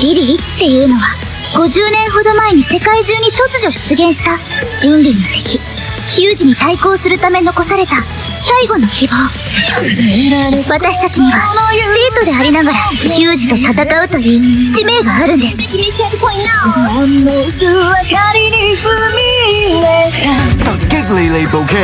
リリリっていうのは50年ほど前に世界中に突如出現した人類の敵ヒュージに対抗するため残された最後の希望。私たちには生徒でありながらヒュージと戦うという使命があるんです。特激励你部機